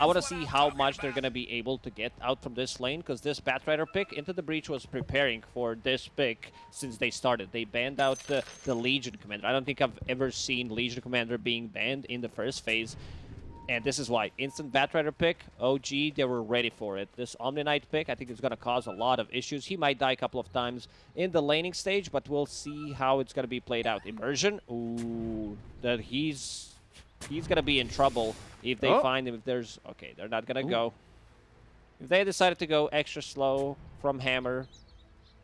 I want to see how much they're going to be able to get out from this lane because this Batrider pick into the Breach was preparing for this pick since they started. They banned out the, the Legion Commander. I don't think I've ever seen Legion Commander being banned in the first phase. And this is why. Instant Batrider pick, OG, they were ready for it. This Omni Knight pick, I think is going to cause a lot of issues. He might die a couple of times in the laning stage, but we'll see how it's going to be played out. Immersion, ooh, that he's he's going to be in trouble if they oh. find him. If there's... Okay, they're not going to go. If they decided to go extra slow from Hammer,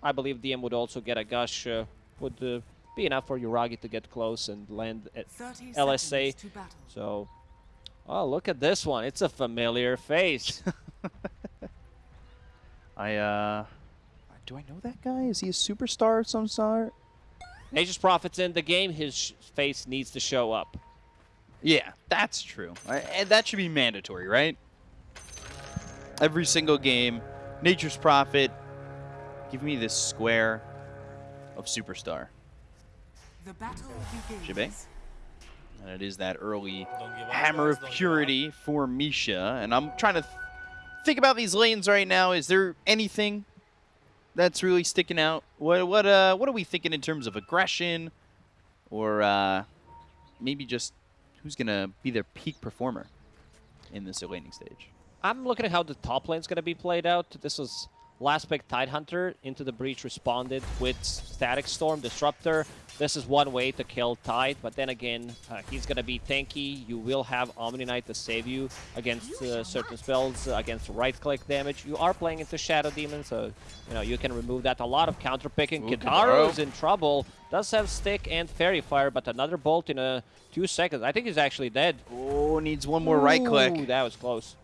I believe DM would also get a Gush. Uh, would uh, be enough for Yuragi to get close and land at LSA. So Oh, look at this one. It's a familiar face. I, uh... Do I know that guy? Is he a superstar of some sort? Nature's Prophet's in the game. His face needs to show up. Yeah, that's true. And that should be mandatory, right? Every single game, Nature's Prophet, give me this square of superstar. The battle begins. And it is that early Hammer of Purity for Misha. And I'm trying to th think about these lanes right now. Is there anything that's really sticking out? What what uh what are we thinking in terms of aggression, or uh, maybe just who's gonna be their peak performer in this laning stage? I'm looking at how the top lane's gonna be played out. This was last pick Tidehunter into the breach responded with Static Storm Disruptor. This is one way to kill Tide, but then again, uh, he's going to be tanky. You will have Omni Knight to save you against uh, certain spells, uh, against right-click damage. You are playing into Shadow Demon, so you know you can remove that. A lot of counter-picking. Kidaro's in trouble. Does have Stick and Faerie Fire, but another bolt in a two seconds. I think he's actually dead. Oh, needs one more right-click. That was close.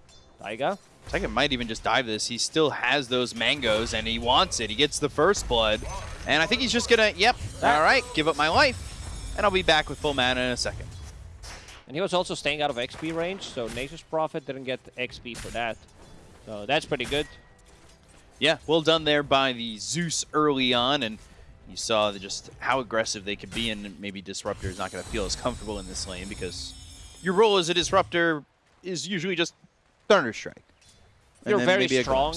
Taiga? Taiga might even just dive this. He still has those mangoes, and he wants it. He gets the first blood. And I think he's just going to, yep, all right, give up my life. And I'll be back with full mana in a second. And he was also staying out of XP range, so Nature's Prophet didn't get XP for that. So that's pretty good. Yeah, well done there by the Zeus early on, and you saw just how aggressive they could be, and maybe Disruptor is not going to feel as comfortable in this lane because your role as a Disruptor is usually just Thunderstrike. You're very strong,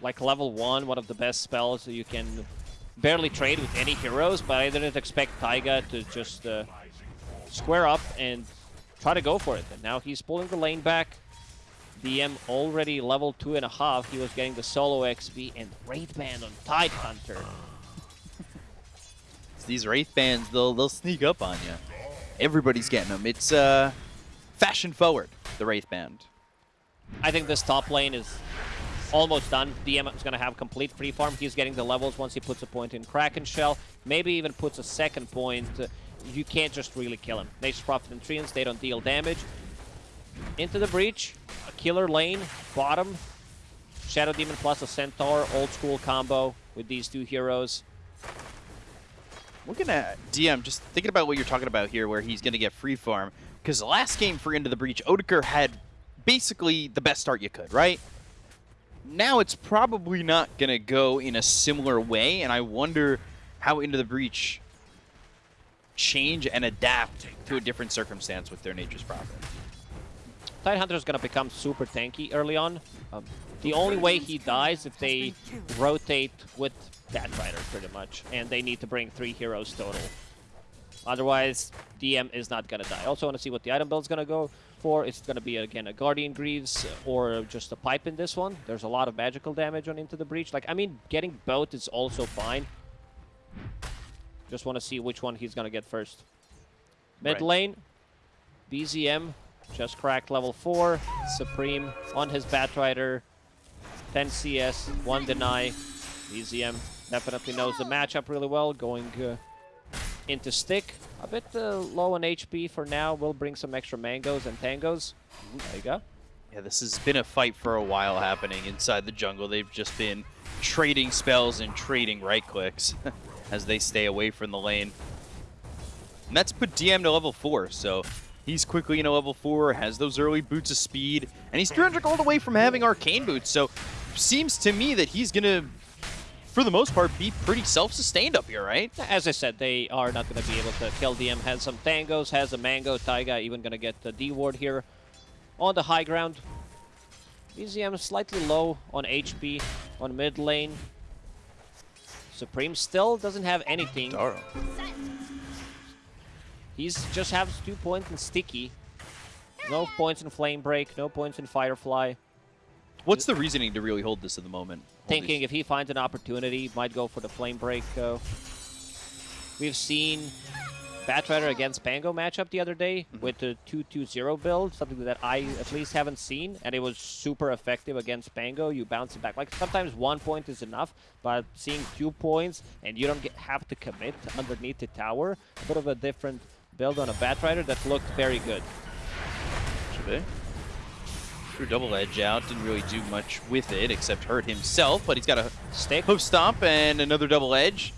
like level 1, one of the best spells, you can barely trade with any heroes, but I didn't expect Taiga to just uh, square up and try to go for it. And now he's pulling the lane back. DM already level two and a half. He was getting the solo XP and Wraith Band on Tidehunter. These Wraith Bands, they'll, they'll sneak up on you. Everybody's getting them. It's uh, fashion forward, the Wraith Band. I think this top lane is almost done. DM is going to have complete free farm. He's getting the levels once he puts a point in Kraken Shell. Maybe even puts a second point. Uh, you can't just really kill him. Nature's Prophet and Treants, they don't deal damage. Into the Breach. A killer lane. Bottom. Shadow Demon plus a Centaur. Old school combo with these two heroes. Looking at DM, just thinking about what you're talking about here, where he's going to get free farm. Because last game for Into the Breach, Otaker had basically the best start you could, right? Now it's probably not going to go in a similar way, and I wonder how Into the Breach change and adapt to a different circumstance with their Nature's Prophet. Tidehunter is going to become super tanky early on. Um, the only way he dies if they rotate with Batrider, pretty much, and they need to bring three heroes total. Otherwise, DM is not going to die. Also want to see what the item build is going to go for. It's going to be, again, a Guardian Greaves or just a Pipe in this one. There's a lot of magical damage on Into the Breach. Like, I mean, getting both is also fine. Just want to see which one he's going to get first. Mid right. lane, BZM just cracked level 4. Supreme on his Batrider. 10 CS, 1 deny. BZM definitely knows the matchup really well, going uh, into stick. A bit uh, low on HP for now. We'll bring some extra mangoes and tangos. There you go. Yeah, this has been a fight for a while happening inside the jungle. They've just been trading spells and trading right clicks as they stay away from the lane. And that's put DM to level 4, so he's quickly in a level 4, has those early boots of speed, and he's 300 gold away from having arcane boots, so seems to me that he's going to for the most part, be pretty self-sustained up here, right? As I said, they are not going to be able to kill DM. Has some tangos, has a mango. Taiga even going to get the D ward here on the high ground. BZM slightly low on HP on mid lane. Supreme still doesn't have anything. Daro. He's just has two points in Sticky. No points in Flame Break, no points in Firefly. What's the reasoning to really hold this at the moment? Thinking if he finds an opportunity, might go for the Flame Break. Uh, we've seen Batrider against Pango matchup the other day Mm-hmm. with the 2-2-0 build, something that I at least haven't seen, and it was super effective against Pango. You bounce it back. Like sometimes one point is enough, but seeing two points and you don't get, have to commit underneath the tower, a bit of a different build on a Batrider that looked very good. Should be. Threw double edge out, didn't really do much with it except hurt himself, but he's got a Stick. hoof stomp and another double edge.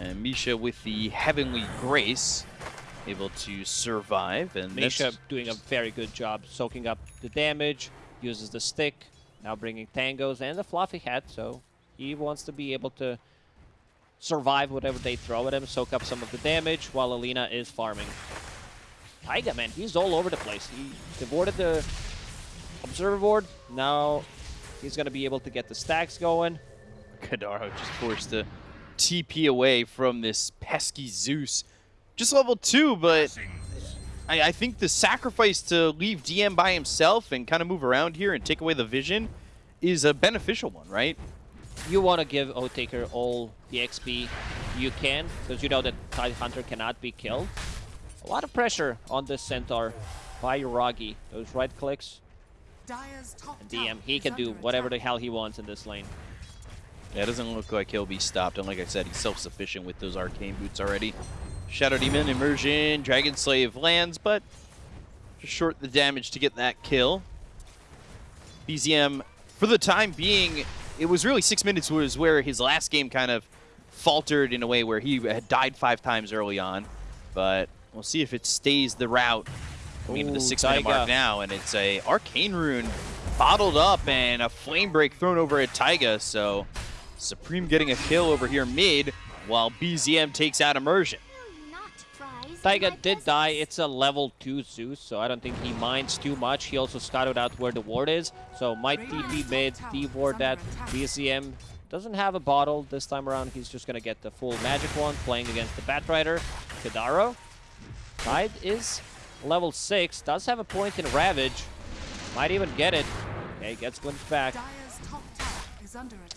And Misha with the Heavenly Grace able to survive. And Misha doing a very good job soaking up the damage, uses the stick, now bringing tangos and the fluffy hat, so he wants to be able to survive whatever they throw at him, soak up some of the damage while Alina is farming. Taiga, man, he's all over the place. He devoted the observer ward, now he's going to be able to get the stacks going. Kadaro just forced to TP away from this pesky Zeus. Just level 2, but I, I think the sacrifice to leave DM by himself and kind of move around here and take away the vision is a beneficial one, right? you want to give Otaker all the XP you can, because you know that Tide Hunter cannot be killed. A lot of pressure on this Centaur by Uragi. Those right clicks, DM, he can do whatever the hell he wants in this lane. Yeah, it doesn't look like he'll be stopped, and like I said, he's self-sufficient with those arcane boots already. Shadow Demon, Immersion, Dragon Slave lands, but just short the damage to get that kill. BZM, for the time being, it was really six minutes was where his last game kind of faltered in a way where he had died five times early on, but we'll see if it stays the route coming into the Ooh, six-minute mark now, and it's a Arcane Rune bottled up and a Flame Break thrown over at Taiga, so Supreme getting a kill over here mid, while BZM takes out Immersion. Taiga did die. It's a level 2 Zeus, so I don't think he minds too much. He also scouted out where the ward is, so might TP mid, D-ward that. BZM doesn't have a bottle this time around. He's just going to get the full magic one, playing against the Batrider. Kadaro. Tide is level 6, does have a point in Ravage. Might even get it. Okay, gets glimpsed back.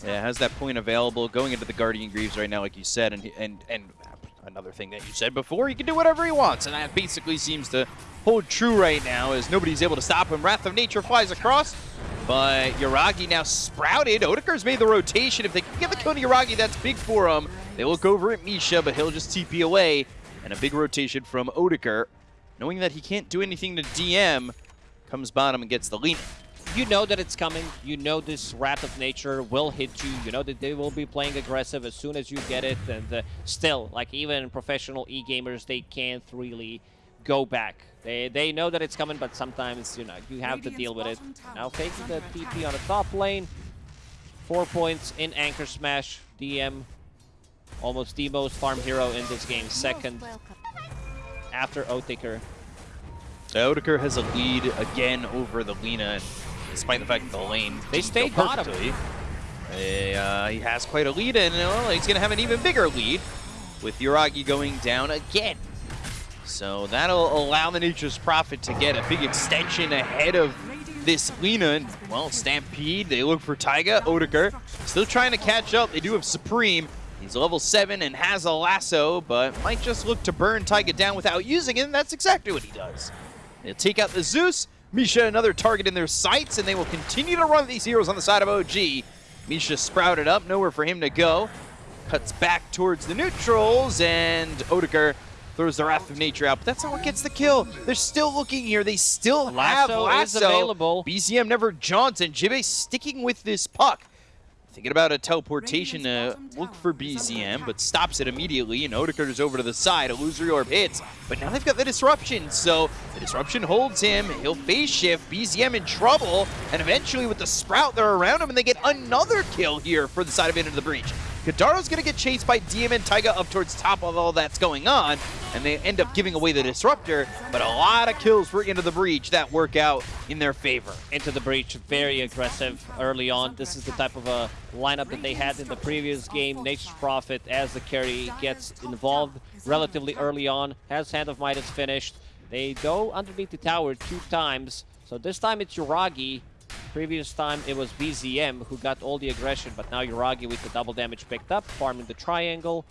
Yeah, has that point available going into the Guardian Greaves right now, like you said, and and and another thing that you said before, he can do whatever he wants, and that basically seems to hold true right now, as nobody's able to stop him. Wrath of Nature flies across, but Yuragi now sprouted. Otaker's made the rotation. If they can get the kill to Yuragi, that's big for him. They look over at Misha, but he'll just TP away, and a big rotation from Otaker, knowing that he can't do anything to DM, comes bottom and gets the lead. you know that it's coming. You know this Wrath of Nature will hit you. You know that they will be playing aggressive as soon as you get it. And uh, still, like even professional e-gamers, they can't really go back. They they know that it's coming, but sometimes you know you have to deal with it. Now taking the TP on the top lane. Four points in Anchor Smash. DM, almost the most farm hero in this game. Second after Otaker. Otaker has a lead again over the Lina, despite the fact that the lane They stayed bottom. perfectly. Uh, he has quite a lead, and well, he's going to have an even bigger lead with Yuragi going down again. So that'll allow the Nature's Prophet to get a big extension ahead of this Lina. And, well, Stampede, they look for Taiga. Otaker still trying to catch up. They do have Supreme. He's level 7 and has a lasso, but might just look to burn Taiga down without using it, and that's exactly what he does. They'll take out the Zeus. Misha another target in their sights, and they will continue to run these heroes on the side of OG. Misha sprouted up, nowhere for him to go. Cuts back towards the neutrals, and Otaker throws the Wrath of Nature out. But that's not what gets the kill. They're still looking here. They still have Lasso Lasso. is available. BZM never jaunts, and Jibe sticking with this puck. Thinking about a teleportation to uh, look for BZM, but stops it immediately, and Otaker's over to the side. Illusory Orb hits, but now they've got the Disruption, so the Disruption holds him. He'll phase shift, BZM in trouble, and eventually with the Sprout, they're around him, and they get another kill here for the side of Into the Breach. Kadaro's going to get chased by and Taiga up towards top of all that's going on, and they end up giving away the Disruptor, but a lot of kills for Into the Breach that work out in their favor. Into the Breach, very aggressive early on. This is the type of a lineup that they had in the previous game. Nature's Prophet, as the carry, gets involved relatively early on, has Hand of Midas finished. They go underneath the tower two times, so this time it's Yuragi Previous time it was BZM who got all the aggression, but now Yuragi with the double damage picked up, farming the triangle.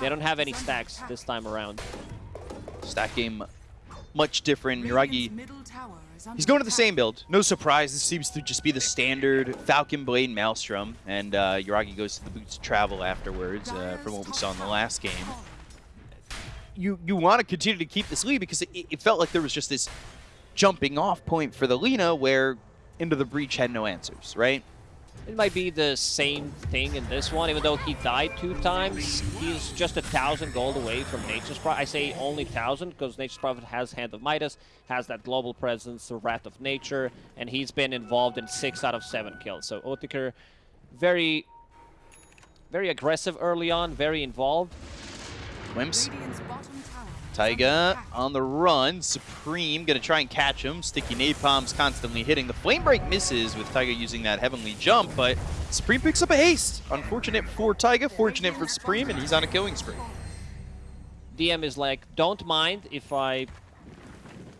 They don't have any stacks this time around. Stack game much different. Yuragi, he's going to the same build. No surprise, this seems to just be the standard Falcon Blade Maelstrom, and uh, Yuragi goes to the Boots Travel afterwards uh, from what we saw in the last game. You you want to continue to keep this lead because it, it felt like there was just this jumping off point for the Lina where Into the Breach had no answers, right? It might be the same thing in this one, even though he died two times. He's just a thousand gold away from Nature's Prophet. I say only thousand because Nature's Prophet has Hand of Midas, has that global presence, the Wrath of Nature, and he's been involved in six out of seven kills. So Otaker, very, very aggressive early on, very involved. Wimps Taiga on the run. Supreme going to try and catch him. Sticky Napalm's constantly hitting. The Flame Break misses with Taiga using that Heavenly Jump, but Supreme picks up a haste. Unfortunate for Taiga, fortunate for Supreme, and he's on a killing spree. DM is like, don't mind if I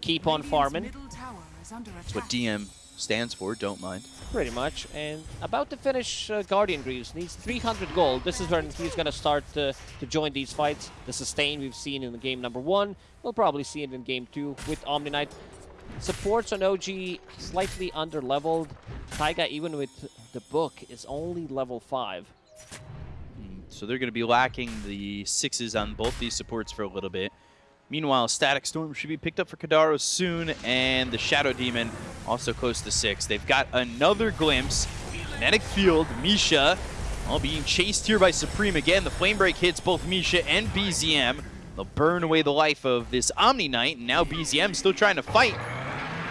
keep on farming. That's what DM stands for, don't mind. Pretty much. And about to finish uh, Guardian Greaves. Needs 300 gold. This is when he's going to start to join these fights. The sustain we've seen in the game number one. We'll probably see it in game two with Omni Knight. Supports on OG slightly under-leveled. Taiga, even with the book, is only level 5. Hmm, so they're going to be lacking the sixes on both these supports for a little bit. Meanwhile, Static Storm should be picked up for Kadaro soon, and the Shadow Demon also close to six. They've got another glimpse. Kinetic Field, Misha, all being chased here by Supreme again. The Flame Break hits both Misha and BZM. They'll burn away the life of this Omni Knight, and now BZM still trying to fight.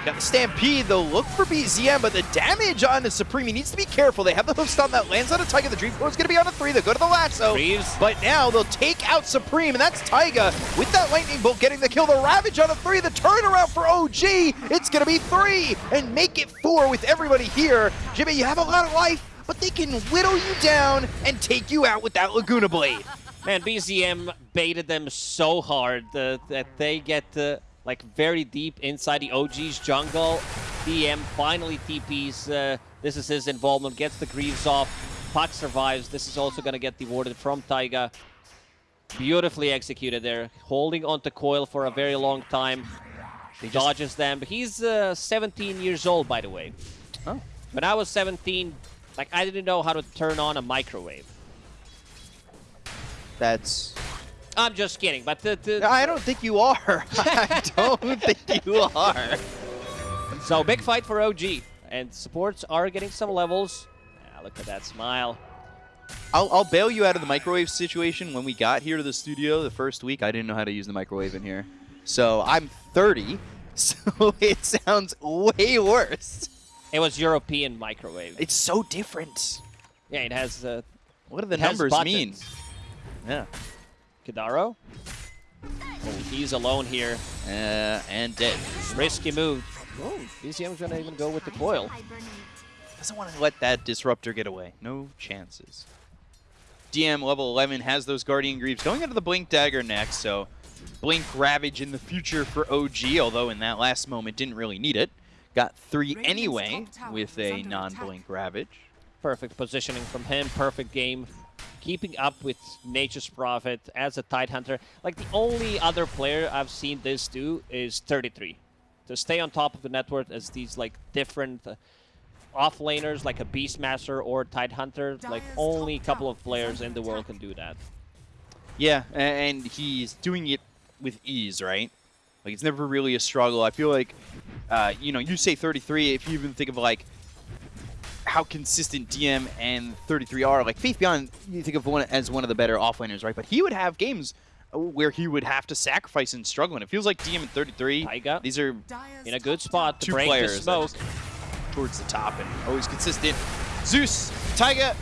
Got the Stampede, they'll look for BZM, but the damage on the Supreme, he needs to be careful. They have the hoof stun that lands on a Taiga. The Dream is going to be on a three. They'll go to the lasso. Reeves. But now they'll take out Supreme, and that's Taiga with that Lightning Bolt getting the kill. The Ravage on a three. The turnaround for OG, it's going to be three and make it four with everybody here. Jimmy, you have a lot of life, but they can whittle you down and take you out with that Laguna Blade. Man, BZM baited them so hard uh, that they get... Uh like very deep inside the OG's jungle. DM finally TPs. Uh, this is his involvement, gets the Greaves off. Puck survives. This is also going to get rewarded from Taiga. Beautifully executed there. Holding onto Coil for a very long time. He dodges them. He's uh, 17 years old, by the way. Oh. When I was 17, like I didn't know how to turn on a microwave. That's I'm just kidding, but the, the I don't think you are. I don't think you are. So big fight for OG, and supports are getting some levels. Yeah, look at that smile. I'll, I'll bail you out of the microwave situation. When we got here to the studio the first week, I didn't know how to use the microwave in here. So I'm 30, so it sounds way worse. It was European microwave. It's so different. Yeah, it has. Uh, what do the numbers mean? Yeah. Kadaro. Oh, he's alone here. Uh, and dead. Risky move. Oh, BZM's going to even go with the coil. Doesn't want to let that Disruptor get away. No chances. DM level 11 has those Guardian Greaves going into the Blink Dagger next, so Blink Ravage in the future for OG, although in that last moment didn't really need it. Got three anyway with a non-Blink Ravage. Perfect positioning from him, perfect game keeping up with Nature's Prophet as a Tidehunter. Like, the only other player I've seen this do is 33. To stay on top of the network as these, like, different uh, offlaners, like a Beastmaster or Tidehunter, like, only a couple of players in the world can do that. Yeah, and he's doing it with ease, right? Like, it's never really a struggle. I feel like, uh, you know, you say 33, if you even think of, like, how consistent DM and 33 are. Like Faith Beyond, you think of one as one of the better offlaners, right? But he would have games where he would have to sacrifice and struggle. And it feels like DM and 33, Taiga these are in a good spot to two break players the smoke. towards the top and always consistent. Zeus, Taiga,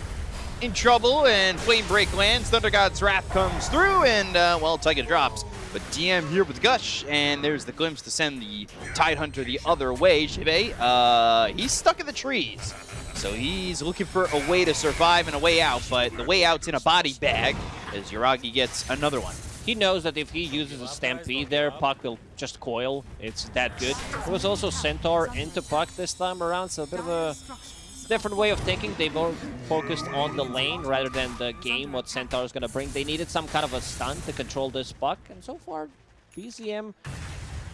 in trouble, and Flame Break lands. Thunder God's Wrath comes through, and, uh, well, Taiga drops. But DM here with Gush, and there's the glimpse to send the Tidehunter the other way. Jibe, uh, he's stuck in the trees. So he's looking for a way to survive and a way out, but the way out's in a body bag as Yuragi gets another one. He knows that if he uses a Stampede there, Puck will just coil. It's that good. It was also Centaur into Puck this time around, so a bit of a different way of thinking. They more focused on the lane rather than the game, what Centaur is going to bring. They needed some kind of a stun to control this Puck, and so far, BZM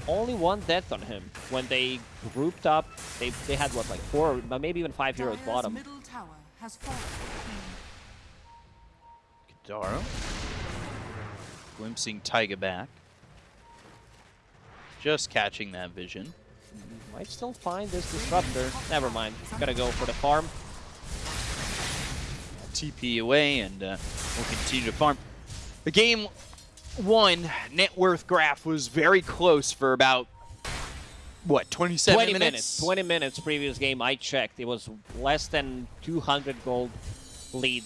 only one death on him. When they grouped up, they, they had, what, like four, maybe even five heroes bottom. Kadaro. Glimpsing Taiga back. Just catching that vision. Might still find this Disruptor. Never mind. Gotta go for the farm. TP away, and uh, we'll continue to farm. The game one net worth graph was very close for about, what, 27 20 minutes? minutes. 20 minutes previous game, I checked. It was less than 200 gold lead.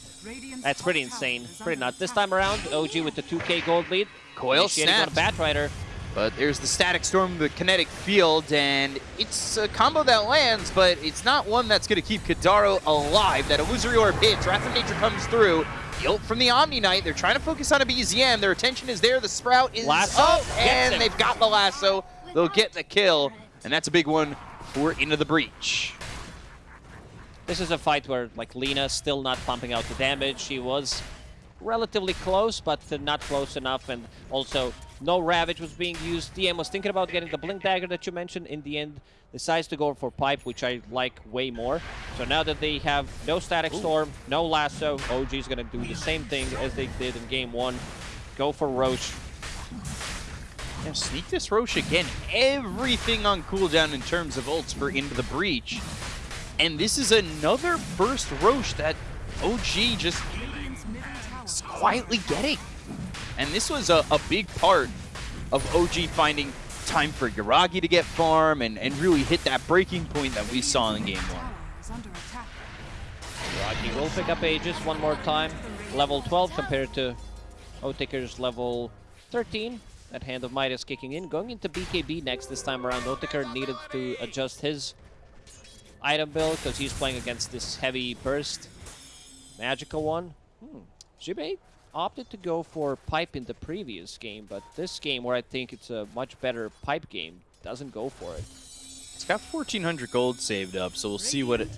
That's pretty insane. Pretty nuts. This time around, OG with the 2k gold lead. Coil Initiating on a snaps. Batrider. But there's the Static Storm, the Kinetic Field, and it's a combo that lands, but it's not one that's going to keep Kadaro alive. That Illusory Orb hits, Wrath of Nature comes through. Ult from the Omni Knight, they're trying to focus on a BZM. Their attention is there, the Sprout is Lasso up, and they've got the Lasso. They'll get the kill, and that's a big one for Into the Breach. This is a fight where, like, Lina still not pumping out the damage. She was relatively close, but not close enough, and also no Ravage was being used. DM was thinking about getting the Blink Dagger that you mentioned. In the end, decides to go for Pipe, which I like way more. So now that they have no Static Storm, no Lasso, OG is going to do the same thing as they did in Game 1. Go for Rosh. Yeah, sneak this Rosh again. Everything on cooldown in terms of ults for Into the Breach. And this is another first Rosh that OG just is quietly getting. And this was a, a big part of OG finding time for Yuragi to get farm and, and really hit that breaking point that we saw in game one. Rocky will pick up Aegis one more time. Level 12 compared to Otaker's level 13. That Hand of is kicking in. Going into BKB next this time around. Otaker needed to adjust his item build because he's playing against this heavy burst. Magical one. Hmm. Jibe opted to go for pipe in the previous game, but this game where I think it's a much better pipe game doesn't go for it. It's got 1,400 gold saved up, so we'll see what it,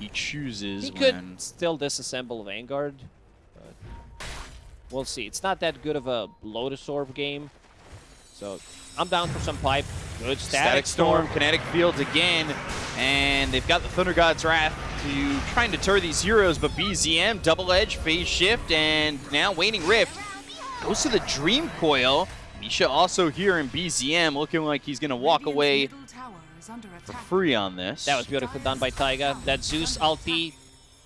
he chooses He when... could still disassemble Vanguard, but we'll see. It's not that good of a Lotus Orb game, so I'm down for some pipe. Good static, Static Storm, Kinetic Fields again, and they've got the Thunder God's Wrath to try and deter these heroes, but BZM, Double Edge, Phase Shift, and now Waning Rift goes to the Dream Coil. Misha also here in BZM, looking like he's going to walk away for free on this. That was beautifully done by Taiga. That Zeus ulti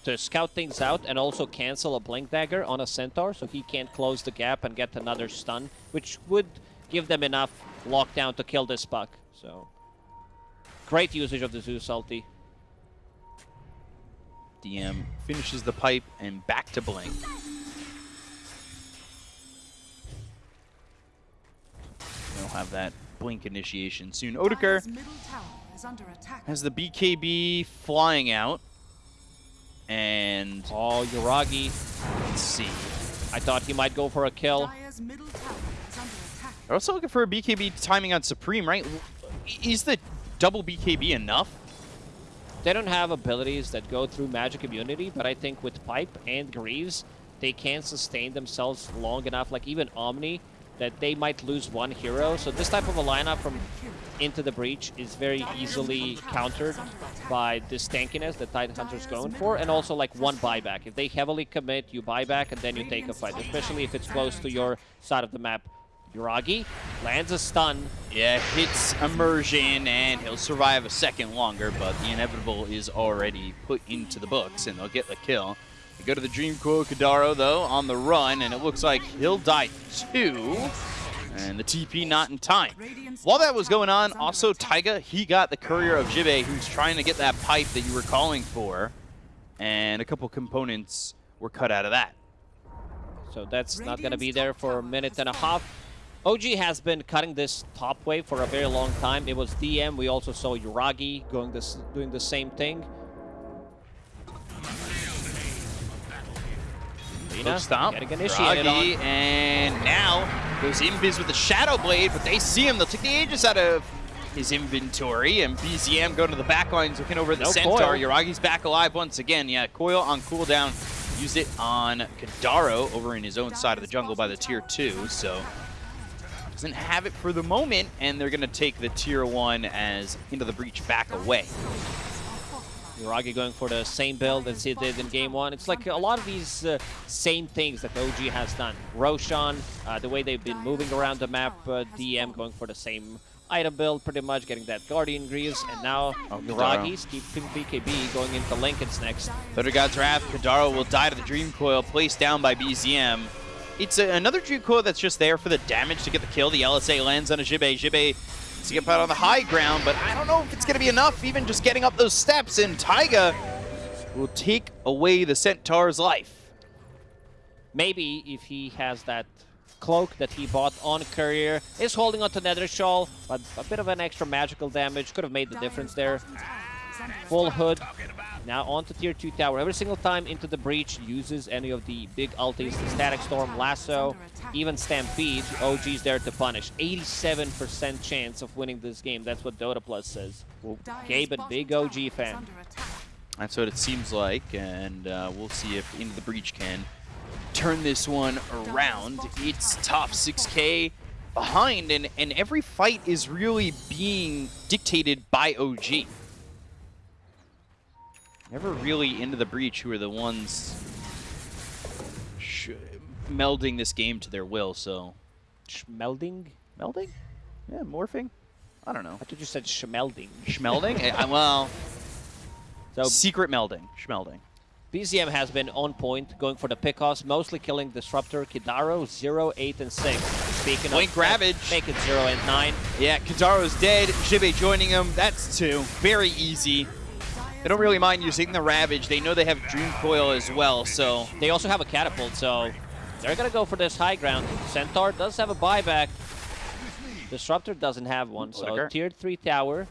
to scout things out and also cancel a Blink Dagger on a Centaur so he can't close the gap and get another stun, which would give them enough lockdown to kill this puck. So, great usage of the Zeus Salty. DM finishes the pipe and back to Blink. We'll have that Blink initiation soon. Otaker has the BKB flying out. And Oh, Yuragi. let's see. I thought he might go for a kill. They're also looking for a BKB timing on Supreme, right? Is the double BKB enough? They don't have abilities that go through magic immunity, but I think with Pipe and Greaves, they can sustain themselves long enough, like even Omni, that they might lose one hero. So this type of a lineup from Into the Breach is very easily countered by this tankiness that Titan Tidehunter's going for, and also like one buyback. If they heavily commit, you buy back, and then you take a fight, especially if it's close to your side of the map. Yuragi lands a stun. Yeah, hits immersion, and he'll survive a second longer, but the inevitable is already put into the books, and they'll get the kill. We go to the Dream Coil Kadaro, though, on the run, and it looks like he'll die too. And the TP not in time. While that was going on, also Taiga, he got the Courier of Jibe, who's trying to get that pipe that you were calling for. and a couple components were cut out of that. So that's not going to be there for a minute and a half. OG has been cutting this top wave for a very long time. It was DM. We also saw Yuragi going this, doing the same thing. Lina stop. getting initiated Yuragi, on. and now goes Invis with the Shadow Blade, but they see him. They'll take the Aegis out of his inventory, and BZM going to the back lines, looking over at the No Centaur. coil. Yuragi's back alive once again. Yeah, coil on cooldown. Used it on Kadaro over in his own side of the jungle by the tier 2, so doesn't have it for the moment, and they're going to take the tier 1 as into the breach back away. Yuragi going for the same build as he did in game one. It's like a lot of these uh, same things that OG has done. Roshan, uh, the way they've been moving around the map, uh, DM going for the same item build, pretty much getting that Guardian Greaves, and now Oh, Yuragi's keeping BKB going into Linken's next. Thunder God's Wrath, Kadaro will die to the Dream Coil, placed down by BZM. It's a, another Coil that's just there for the damage to get the kill. The LSA lands on a Jibe. Jibe to get out on the high ground, but I don't know if it's going to be enough, even just getting up those steps, and Taiga will take away the Centaur's life. Maybe if he has that cloak that he bought on Courier, is holding on to Nether Shawl, but a bit of an extra magical damage could have made the difference there. Full hood. Now on to tier 2 tower. Every single time into the breach uses any of the big ultis, the Static Storm, Lasso, even Stampede, OG's there to punish. 87% chance of winning this game. That's what Dota Plus says. Well, Gabe, a big OG fan. That's what it seems like, and uh, we'll see if Into the Breach can turn this one around. It's top 6k behind, and, and every fight is really being dictated by OG. Never really Into the Breach who are the ones sh melding this game to their will, so... Schmelding? Melding? Yeah, morphing? I don't know. I thought you said schmelding. Schmelding? I, eh, uh, well, So secret melding. Schmelding. BZM has been on point, going for the pickoffs, mostly killing Disruptor, Kidaro, 0, 8, and 6. Speaking Blink of Ravage. make it 0 and 9. Yeah, Kizaro's dead. Jibe joining him. That's two. Very easy. They don't really mind using the Ravage. They know they have Dream Coil as well, so... They also have a catapult, so they're gonna go for this high ground. Centaur does have a buyback. Disruptor doesn't have one, so Otaker. tier 3 tower.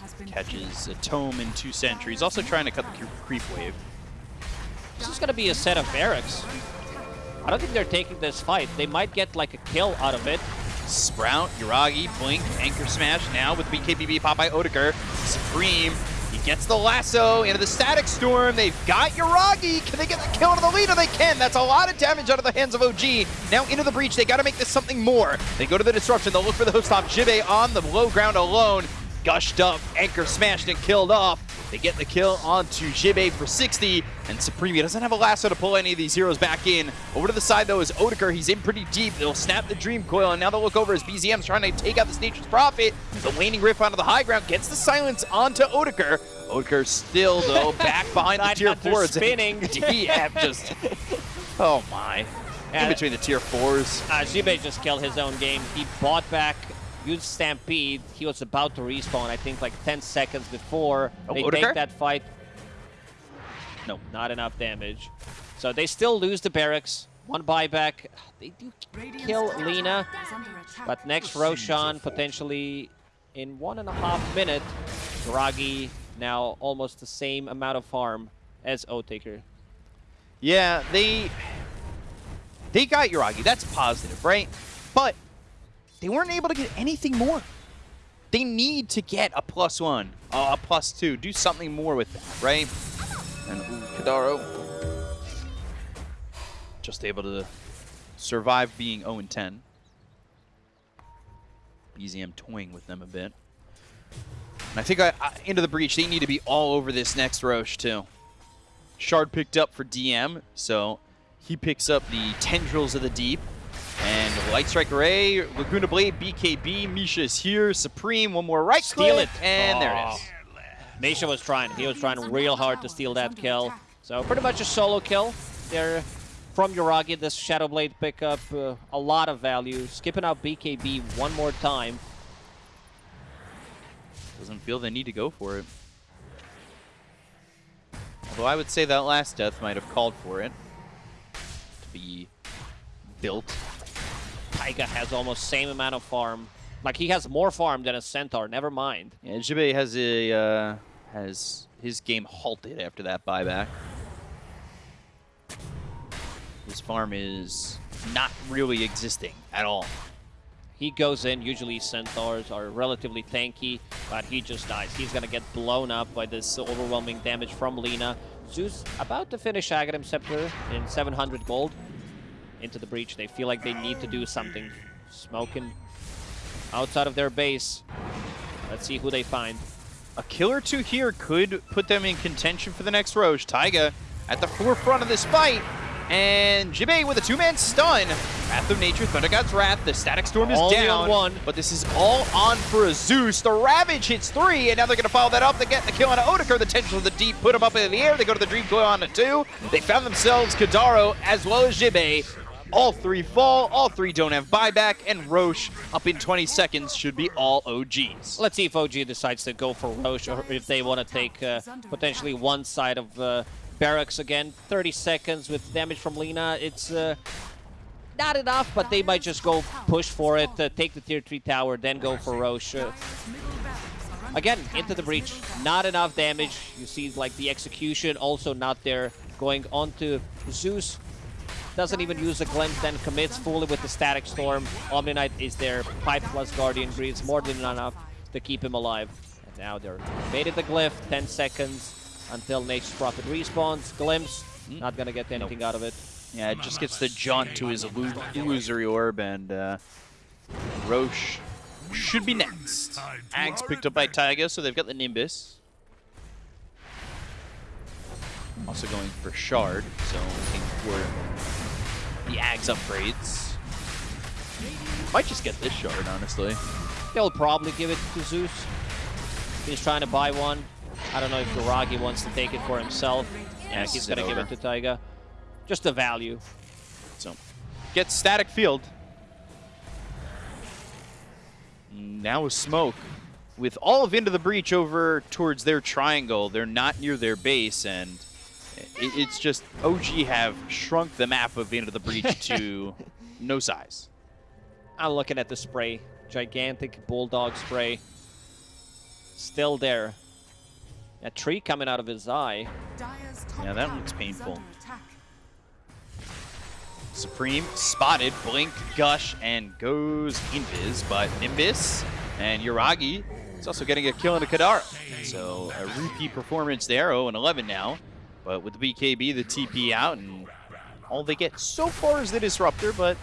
Has been Catches a Tome in two sentries. Also trying to cut the creep wave. This is gonna be a set of barracks. I don't think they're taking this fight. They might get like a kill out of it. Sprout, Yuragi, Blink, Anchor Smash now with BKBB Popeye Otaker. Supreme, he gets the lasso into the Static Storm. They've got Yuragi. Can they get the kill to the leader? They can. That's a lot of damage out of the hands of OG. Now into the breach. They got to make this something more. They go to the Disruption. They'll look for the hook stop. Jibe on the low ground alone. Gushed up, Anchor smashed and killed off. They get the kill onto Jibe for 60, and Supreme doesn't have a lasso to pull any of these heroes back in. Over to the side, though, is Otaker. He's in pretty deep. They'll snap the Dream Coil, and now they'll look over as BZM's trying to take out the Nature's Prophet. The waning Rift onto the high ground gets the silence onto Otaker. Otaker still, though, back behind the tier Hunter 4s. spinning. DM just... Oh, my. In between the tier 4s. Uh, Jibe just killed his own game. He bought back, used Stampede. He was about to respawn, I think, like 10 seconds before Oh, they Otaker? take that fight. No, not enough damage. So they still lose the barracks. One buyback. They do kill Lina, but next Roshan potentially in one and a half minute. Draghi now almost the same amount of farm as Otaker. Yeah, they they got Yuragi. That's positive, right? But they weren't able to get anything more. They need to get a plus one, uh, a plus two, do something more with that, right? And Kadaro just able to survive being 0 and 10. BZM toying with them a bit. And I think I, I, into the breach, they need to be all over this next Rosh too. Shard picked up for DM, so he picks up the Tendrils of the Deep. And Light Strike Array, Laguna Blade, BKB, Misha is here, Supreme, one more right Steal click, it. and there it is. Misha was trying. He was trying real hard to steal that kill. So pretty much a solo kill there from Yuragi. This Shadow Blade pickup, uh, a lot of value. Skipping out BKB one more time. Doesn't feel the need to go for it. Well, I would say that last death might have called for it to be built. Taiga has almost same amount of farm. Like he has more farm than a centaur. Never mind. Yeah, Jibe has a uh, has his game halted after that buyback. His farm is not really existing at all. He goes in. Usually centaurs are relatively tanky, but he just dies. He's gonna get blown up by this overwhelming damage from Lina. Zeus about to finish Aghanim Scepter in 700 gold into the breach. They feel like they need to do something. Smoking outside of their base. Let's see who they find. A kill or two here could put them in contention for the next Rosh. Taiga at the forefront of this fight. And Jibe with a two-man stun. Wrath of Nature, Thunder God's Wrath. The Static Storm is Only down. on one. But this is all on for a Zeus. The Ravage hits three, and now they're going to follow that up. They get the kill on Otaker. The Tendrils of the Deep put him up in the air. They go to the Dream Coil on a two. They found themselves Kadaro as well as Jibe. All three fall. All three don't have buyback. And Rosh, up in 20 seconds, should be all OGs. Let's see if OG decides to go for Rosh or if they want to take uh, potentially one side of uh, Barracks again. 30 seconds with damage from Lina. It's uh, not enough, but they might just go push for it, uh, take the tier 3 tower, then go for Rosh. Uh, again, into the breach. Not enough damage. You see like the execution also not there. Going on to Zeus. Doesn't even use a glimpse, then commits fully with the Static Storm. Omni Knight is there. Pipe plus Guardian Greaves, more than enough to keep him alive. And now they're baited the Glyph, 10 seconds until Nature's Prophet respawns. Glimpse, not gonna get anything out of it. Yeah, it just gets the jaunt to his illu- illusory orb, and uh, Rosh should be next. Ags picked up by Taiga, so they've got the Nimbus. Also going for Shard, so looking for the Ags upgrades. Might just get this Shard, honestly. They'll probably give it to Zeus. He's trying to buy one. I don't know if Yuragi wants to take it for himself. Yeah, Yes, he's gonna give it to Taiga. Just the value. So, get static field. Now smoke. With all of Into the Breach over towards their triangle, they're not near their base, and it's just OG have shrunk the map of Into the Breach to no size. I'm looking at the spray. Gigantic bulldog spray. Still there. A tree coming out of his eye. Yeah, that looks painful. Supreme spotted, blink, gush, and goes invis, but Nimbus and Yuragi is also getting a kill into Kadara. So a repeat performance there, 0 and 11 now. But with the BKB, the TP out, and all they get so far is the Disruptor, but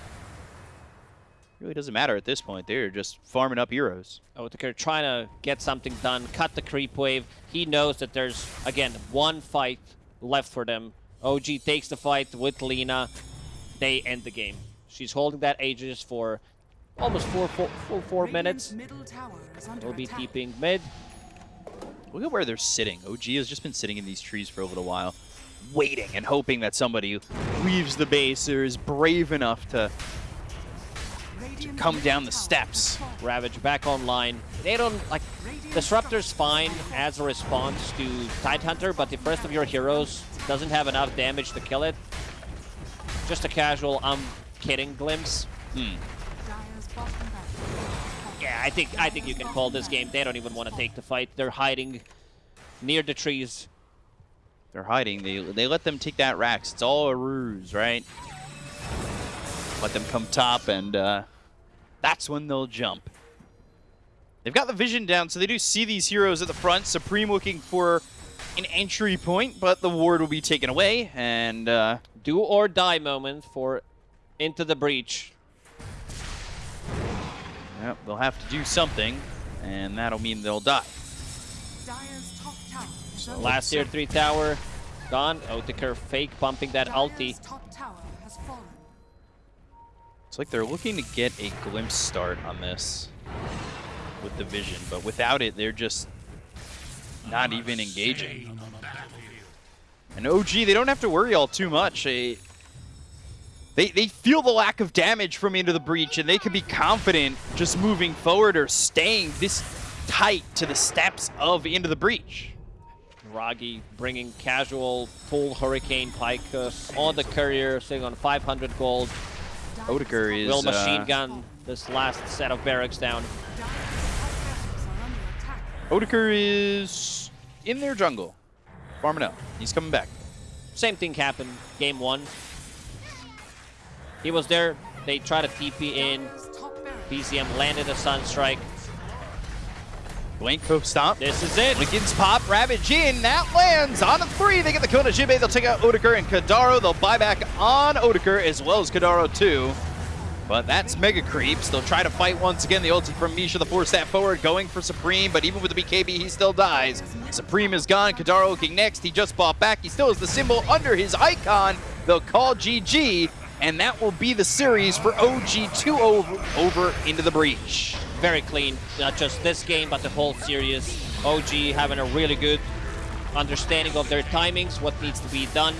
really doesn't matter at this point. They're just farming up heroes. Oh, they're trying to get something done, cut the creep wave. He knows that there's, again, one fight left for them. OG takes the fight with Lina. They end the game. She's holding that Aegis for almost four, four, full four minutes. Will be keeping mid. Look at where they're sitting. OG has just been sitting in these trees for a little while, waiting and hoping that somebody leaves the base or is brave enough to to come down the steps. Ravage back online. They don't, like, Disruptor's fine as a response to Tidehunter, but the first of your heroes doesn't have enough damage to kill it. Just a casual, I'm kidding glimpse. Hmm. Yeah, I think I think you can call this game. They don't even want to take the fight. They're hiding near the trees. They're hiding. They they let them take that Rax. It's all a ruse, right? Let them come top, and uh, that's when they'll jump. They've got the vision down, so they do see these heroes at the front. Supreme looking for an entry point, but the ward will be taken away, and uh, Do or die moment for Into the Breach. Yep, they'll have to do something, and that'll mean they'll die. Last tier 3 tower gone. Otaker fake pumping that ulti. It's like they're looking to get a glimpse start on this with the vision, but without it, they're just not even engaging. And OG, they don't have to worry all too much. They, they, they feel the lack of damage from Into the Breach, and they can be confident just moving forward or staying this tight to the steps of Into the Breach. Ragi bringing casual full Hurricane Pykus on the courier, sitting on 500 gold. Otaker is Will machine uh, gun this last set of barracks down. Otaker is in their jungle. Farming up. He's coming back. Same thing happened game one. He was there. They tried to TP in. BZM landed a Sunstrike. Blank Cope stop. This is it. Wiggins pop, Ravage in, that lands on a three. They get the Kona Jibe, they'll take out Otaker and Kadaro. They'll buy back on Otaker as well as Kadaro too. But that's Mega Creeps. They'll try to fight once again. The ulti from Misha, the four step forward, going for Supreme, but even with the BKB, he still dies. Supreme is gone. Kadaro looking next. He just bought back. He still has the symbol under his icon. They'll call GG, and that will be the series for OG2 over, over into the breach. Very clean. Not just this game, but the whole series. OG having a really good understanding of their timings, what needs to be done.